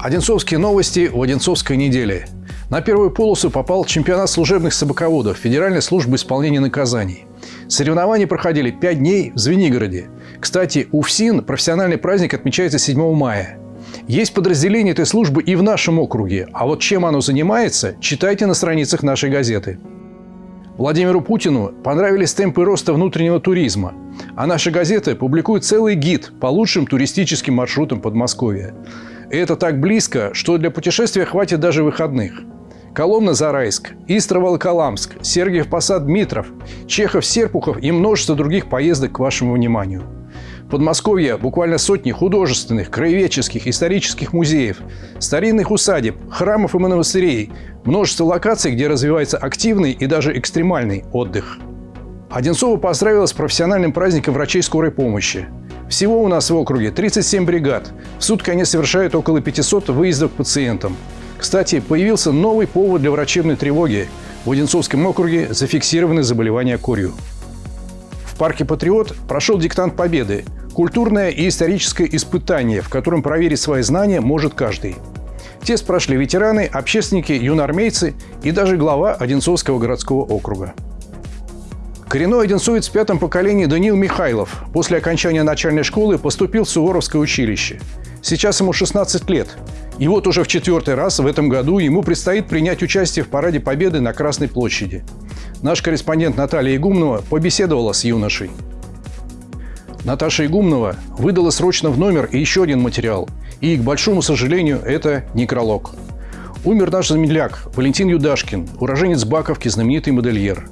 Одинцовские новости у Одинцовской недели. На первую полосу попал чемпионат служебных собаководов Федеральной службы исполнения наказаний. Соревнования проходили 5 дней в Звенигороде. Кстати, у ФСИН профессиональный праздник отмечается 7 мая. Есть подразделение этой службы и в нашем округе, а вот чем оно занимается, читайте на страницах нашей газеты. Владимиру Путину понравились темпы роста внутреннего туризма, а наша газета публикует целый гид по лучшим туристическим маршрутам Подмосковья. И это так близко, что для путешествия хватит даже выходных. Коломна-Зарайск, Истра-Волоколамск, Сергиев-Посад-Дмитров, Чехов-Серпухов и множество других поездок к вашему вниманию. Подмосковье буквально сотни художественных, краеведческих, исторических музеев, старинных усадеб, храмов и монастырей, множество локаций, где развивается активный и даже экстремальный отдых. Одинцова поздравила с профессиональным праздником врачей скорой помощи. Всего у нас в округе 37 бригад. В сутки они совершают около 500 выездов к пациентам. Кстати, появился новый повод для врачебной тревоги. В Одинцовском округе зафиксированы заболевания корью. В парке «Патриот» прошел диктант Победы – Культурное и историческое испытание, в котором проверить свои знания может каждый. Тест прошли ветераны, общественники, юноармейцы и даже глава Одинцовского городского округа. Коренной одинцовец в пятом поколении Даниил Михайлов после окончания начальной школы поступил в Суворовское училище. Сейчас ему 16 лет. И вот уже в четвертый раз в этом году ему предстоит принять участие в Параде Победы на Красной площади. Наш корреспондент Наталья Игумнова побеседовала с юношей. Наташа Игумнова выдала срочно в номер еще один материал. И, к большому сожалению, это некролог. Умер наш земляк Валентин Юдашкин, уроженец Баковки, знаменитый модельер.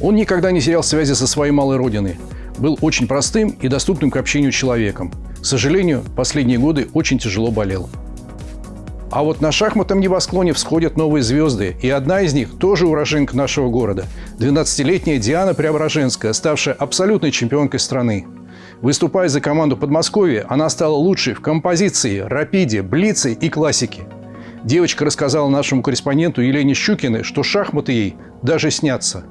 Он никогда не терял связи со своей малой родиной. Был очень простым и доступным к общению человеком. К сожалению, последние годы очень тяжело болел. А вот на шахматном небосклоне всходят новые звезды, и одна из них тоже уроженка нашего города – 12-летняя Диана Преображенская, ставшая абсолютной чемпионкой страны. Выступая за команду Подмосковья, она стала лучшей в композиции, рапиде, блице и классике. Девочка рассказала нашему корреспонденту Елене Щукиной, что шахматы ей даже снятся.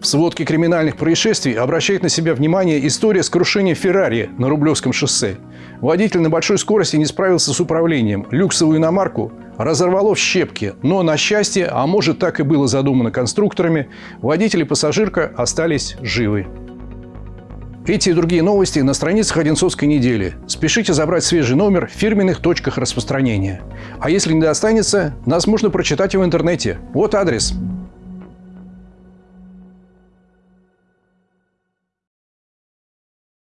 В сводке криминальных происшествий обращает на себя внимание история с крушением Феррари на Рублевском шоссе. Водитель на большой скорости не справился с управлением. Люксовую иномарку разорвало в щепки, но на счастье, а может так и было задумано конструкторами, водитель и пассажирка остались живы. Эти и другие новости на страницах Одинцовской недели. Спешите забрать свежий номер в фирменных точках распространения. А если не достанется, нас можно прочитать в интернете. Вот адрес –